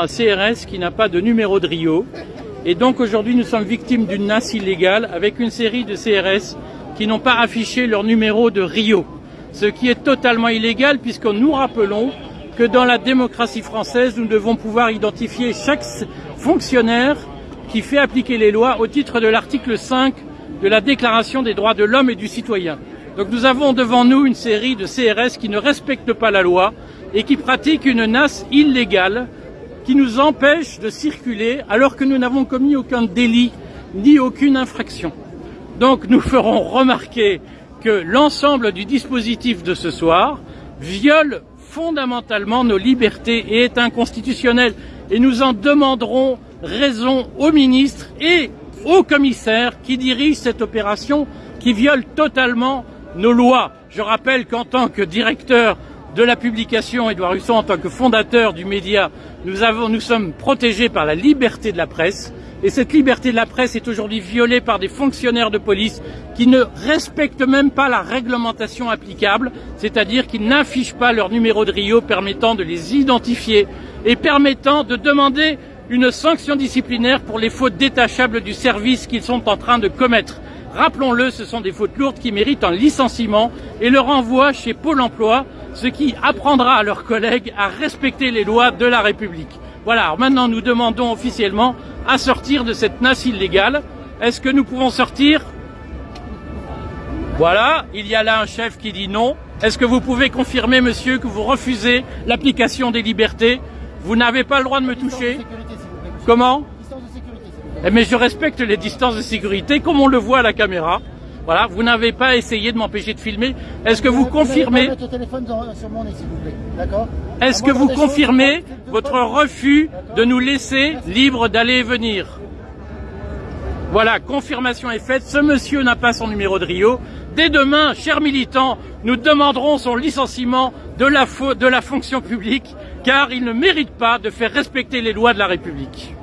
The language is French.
un CRS qui n'a pas de numéro de Rio. Et donc aujourd'hui, nous sommes victimes d'une nasse illégale avec une série de CRS qui n'ont pas affiché leur numéro de Rio. Ce qui est totalement illégal puisque nous rappelons que dans la démocratie française, nous devons pouvoir identifier chaque fonctionnaire qui fait appliquer les lois au titre de l'article 5 de la Déclaration des droits de l'homme et du citoyen. Donc nous avons devant nous une série de CRS qui ne respectent pas la loi et qui pratiquent une nasse illégale qui nous empêche de circuler alors que nous n'avons commis aucun délit ni aucune infraction. Donc nous ferons remarquer que l'ensemble du dispositif de ce soir viole fondamentalement nos libertés et est inconstitutionnel. Et nous en demanderons raison au ministre et au commissaire qui dirige cette opération qui viole totalement nos lois. Je rappelle qu'en tant que directeur de la publication, Édouard Husson, en tant que fondateur du média, nous, sommes protégés par la liberté de la presse. Et cette liberté de la presse est aujourd'hui violée par des fonctionnaires de police qui ne respectent même pas la réglementation applicable, c'est-à-dire qu'ils n'affichent pas leur numéro de Rio permettant de les identifier et permettant de demander une sanction disciplinaire pour les fautes détachables du service qu'ils sont en train de commettre. Rappelons-le, ce sont des fautes lourdes qui méritent un licenciement et le renvoi chez Pôle emploi, ce qui apprendra à leurs collègues à respecter les lois de la République. Voilà, alors maintenant nous demandons officiellement à sortir de cette nasse illégale. Est-ce que nous pouvons sortir? Voilà, il y a là un chef qui dit non. Est-ce que vous pouvez confirmer, monsieur, que vous refusez l'application des libertés? Vous n'avez pas le droit de me toucher Comment? Eh, mais je respecte les distances de sécurité comme on le voit à la caméra. Voilà, vous n'avez pas essayé de m'empêcher de filmer. Est-ce que vous confirmez Est-ce que vous confirmez votre refus de nous laisser libres d'aller et venir Voilà, confirmation est faite. Ce monsieur n'a pas son numéro de Rio. Dès demain, chers militants, nous demanderons son licenciement de la, de la fonction publique car il ne mérite pas de faire respecter les lois de la République.